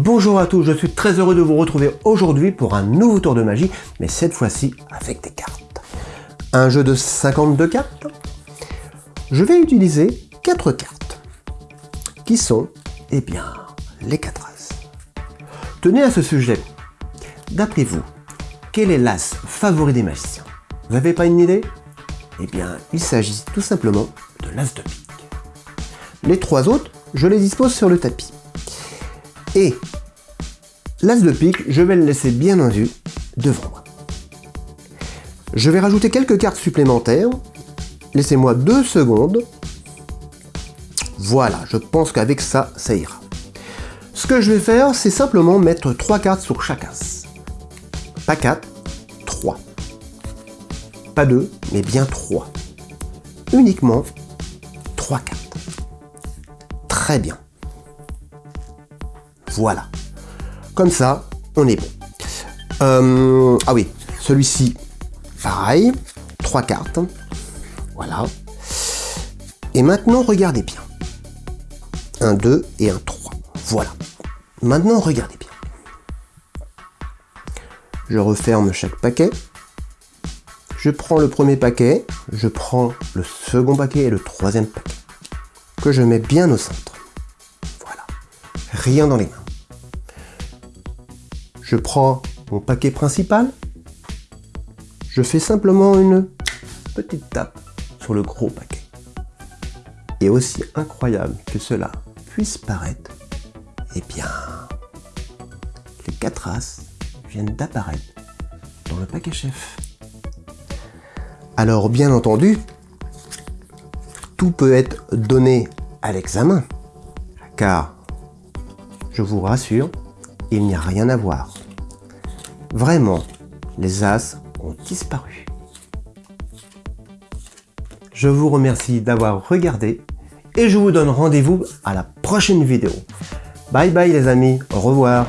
Bonjour à tous, je suis très heureux de vous retrouver aujourd'hui pour un nouveau tour de magie, mais cette fois-ci avec des cartes. Un jeu de 52 cartes. Je vais utiliser 4 cartes, qui sont, eh bien, les 4 As. Tenez à ce sujet, d'après vous, quel est l'As favori des magiciens? Vous n'avez pas une idée? Eh bien, il s'agit tout simplement de l'As de pique. Les trois autres, je les dispose sur le tapis. Et l'As de pique, je vais le laisser bien en vue devant moi. Je vais rajouter quelques cartes supplémentaires. Laissez-moi deux secondes. Voilà, je pense qu'avec ça, ça ira. Ce que je vais faire, c'est simplement mettre trois cartes sur chaque as. Pas 4, 3. Pas 2, mais bien 3. Uniquement 3 cartes. Très bien. Voilà. Comme ça, on est bon. Euh, ah oui, celui-ci, pareil. Trois cartes. Voilà. Et maintenant, regardez bien. Un 2 et un 3. Voilà. Maintenant, regardez bien. Je referme chaque paquet. Je prends le premier paquet, je prends le second paquet et le troisième paquet, que je mets bien au centre. Voilà. Rien dans les mains. Je prends mon paquet principal, je fais simplement une petite tape sur le gros paquet. Et aussi incroyable que cela puisse paraître, eh bien, les quatre as viennent d'apparaître dans le paquet chef. Alors bien entendu, tout peut être donné à l'examen, car, je vous rassure, il n'y a rien à voir. Vraiment, les As ont disparu. Je vous remercie d'avoir regardé et je vous donne rendez-vous à la prochaine vidéo. Bye bye les amis, au revoir